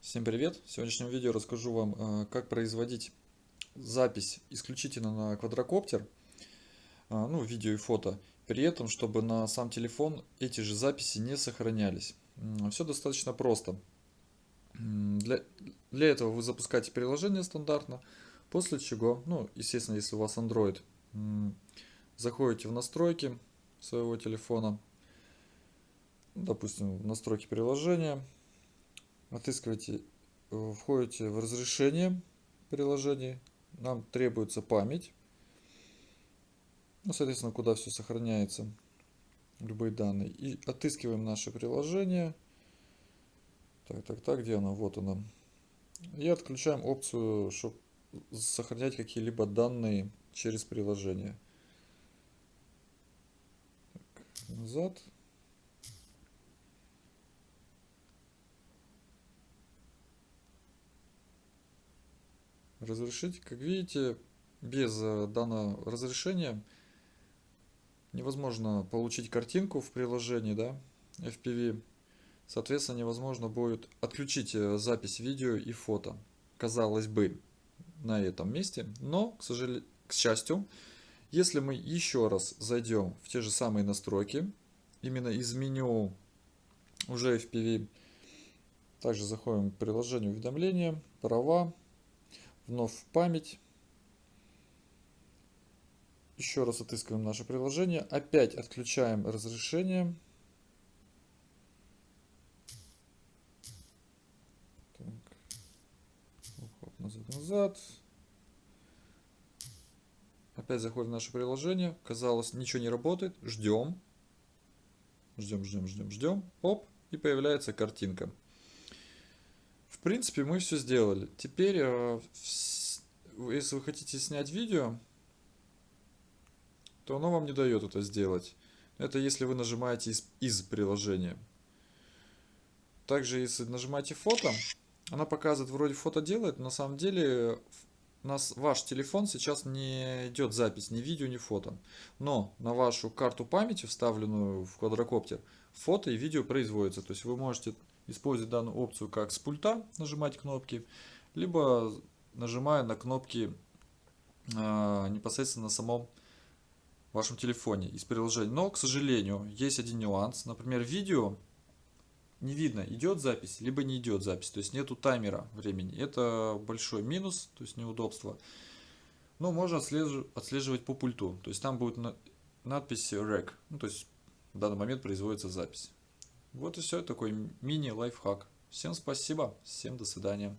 Всем привет! В сегодняшнем видео расскажу вам, э, как производить запись исключительно на квадрокоптер, э, ну, видео и фото, при этом, чтобы на сам телефон эти же записи не сохранялись. Все достаточно просто. Для, для этого вы запускаете приложение стандартно, после чего, ну, естественно, если у вас Android, заходите в настройки своего телефона, допустим, в настройки приложения, отыскиваете, э, входите в разрешение приложения, нам требуется память, ну, соответственно, куда все сохраняется, любые данные, и отыскиваем наше приложение, так, так, так, где оно, вот оно, и отключаем опцию, чтобы сохранять какие-либо данные через приложение. Так, назад. Разрешить. Как видите, без э, данного разрешения невозможно получить картинку в приложении, да, FPV. Соответственно, невозможно будет отключить э, запись видео и фото. Казалось бы, на этом месте. Но, к, сожалению, к счастью, если мы еще раз зайдем в те же самые настройки, именно из меню уже FPV, также заходим в приложение уведомления, права, вновь в память. Еще раз отыскиваем наше приложение. Опять отключаем разрешение. назад, назад. Опять заходим в наше приложение. Казалось, ничего не работает. Ждем. Ждем, ждем, ждем, ждем. Оп, и появляется картинка. Принципе, мы все сделали. Теперь, э, если вы хотите снять видео, то оно вам не дает это сделать. Это если вы нажимаете из, из приложения. Также, если нажимаете фото, она показывает, вроде фото делает, на самом деле нас, ваш телефон сейчас не идет запись ни видео, ни фото. Но на вашу карту памяти, вставленную в квадрокоптер, фото и видео производятся. То есть вы можете использовать данную опцию как с пульта, нажимать кнопки, либо нажимая на кнопки э, непосредственно на самом вашем телефоне из приложения. Но, к сожалению, есть один нюанс. Например, видео не видно, идет запись, либо не идет запись. То есть нету таймера времени. Это большой минус, то есть неудобство. Но можно отслеживать по пульту. То есть там будет надпись REC. Ну, то есть в данный момент производится запись. Вот и все, такой мини-лайфхак. Всем спасибо, всем до свидания.